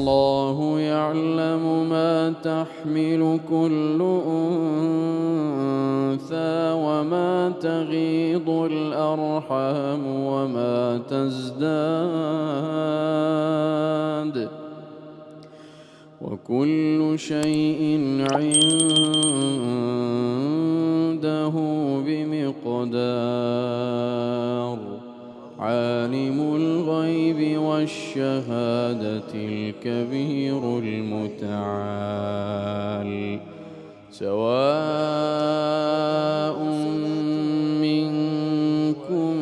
والله يعلم ما تحمل كل أنثى وما تغيض الأرحام وما تزداد وكل شيء عنده بمقدار عالم الغيب والشهادة الكبير المتعال سواء منكم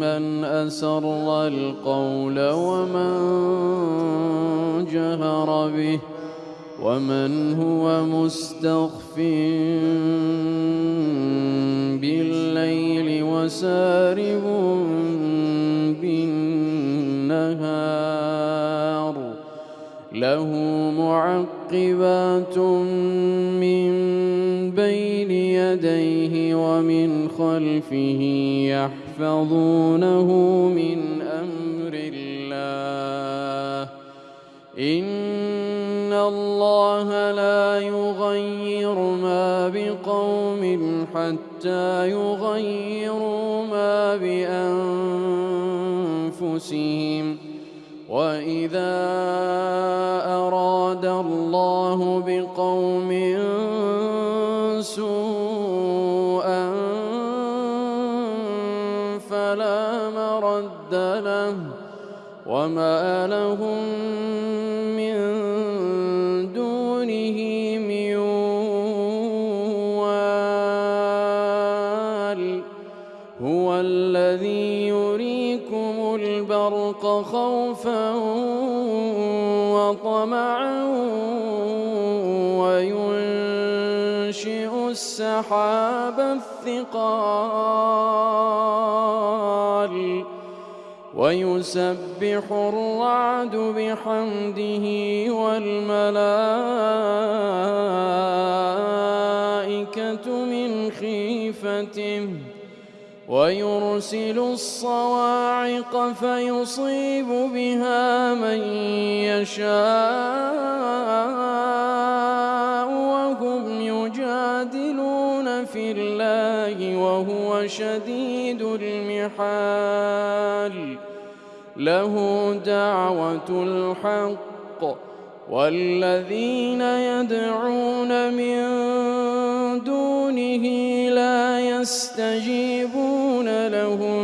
من أسر القول ومن جهر به ومن هو مستخف بالليل وسارب بالنهار. له معقبات من بين يديه ومن خلفه يحفظونه من أمر الله. إن الله لا يغير ما بقوم حتى يغيروا ما بأنفسهم. وإذا أراد الله بقوم سوءا فلا مرد له وما لهم من دونه من البرق خوفا وطمعا وينشئ السحاب الثقال ويسبح الرعد بحمده والملائكة ويرسل الصواعق فيصيب بها من يشاء وهم يجادلون في الله وهو شديد المحال. له دعوة الحق والذين يدعون من دونه يستجيبون لهم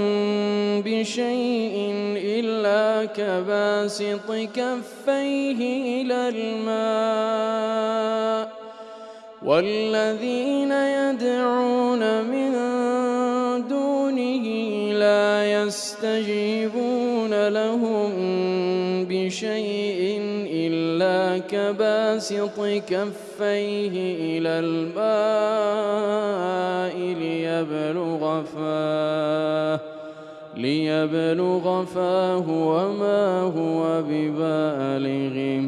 بشيء إلا كباسط كفيه إلى الماء والذين يدعون من لا يستجيبون لهم بشيء إلا كباسط كفيه إلى الماء ليبلغ فاه ليبلغ فاه وما هو ببالغه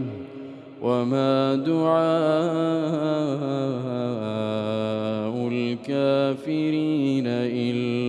وما دعاء الكافرين إلا